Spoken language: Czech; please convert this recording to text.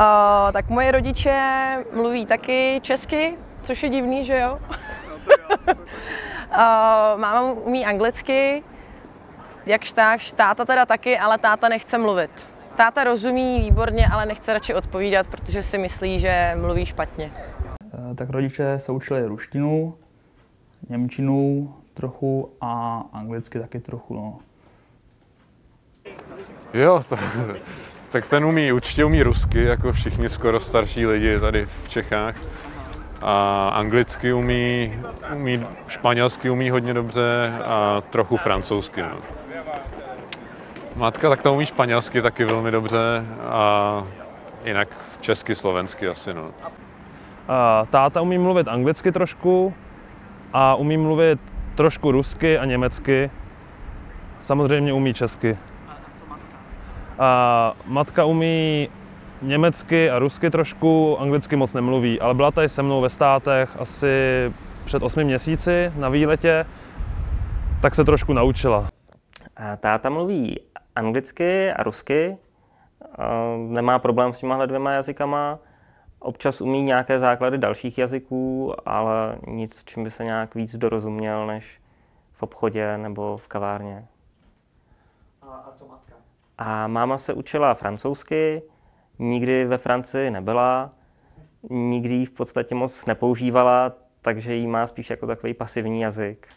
Uh, tak moje rodiče mluví taky česky, což je divný, že jo? uh, máma umí anglicky, jakž takž, táta teda taky, ale táta nechce mluvit. Táta rozumí výborně, ale nechce radši odpovídat, protože si myslí, že mluví špatně. Eh, Tak rodiče se učili ruštinu, němčinu trochu a anglicky taky trochu. No. Jo, to, tak ten umí, určitě umí rusky, jako všichni skoro starší lidi tady v Čechách. A anglicky umí, umí španělsky umí hodně dobře a trochu francouzsky. No. Matka tak to umí španělsky taky velmi dobře a jinak česky, slovensky asi. No. Táta umí mluvit anglicky trošku a umí mluvit trošku rusky a německy. Samozřejmě umí česky. A matka umí německy a rusky trošku, anglicky moc nemluví, ale byla tady se mnou ve státech asi před osmi měsíci na výletě, tak se trošku naučila. A táta mluví anglicky a rusky, a nemá problém s těma dvěma jazykama. Občas umí nějaké základy dalších jazyků, ale nic, čím by se nějak víc dorozuměl, než v obchodě nebo v kavárně. A, a co matka? A máma se učila francouzsky, nikdy ve Francii nebyla, nikdy ji v podstatě moc nepoužívala, takže ji má spíš jako takový pasivní jazyk.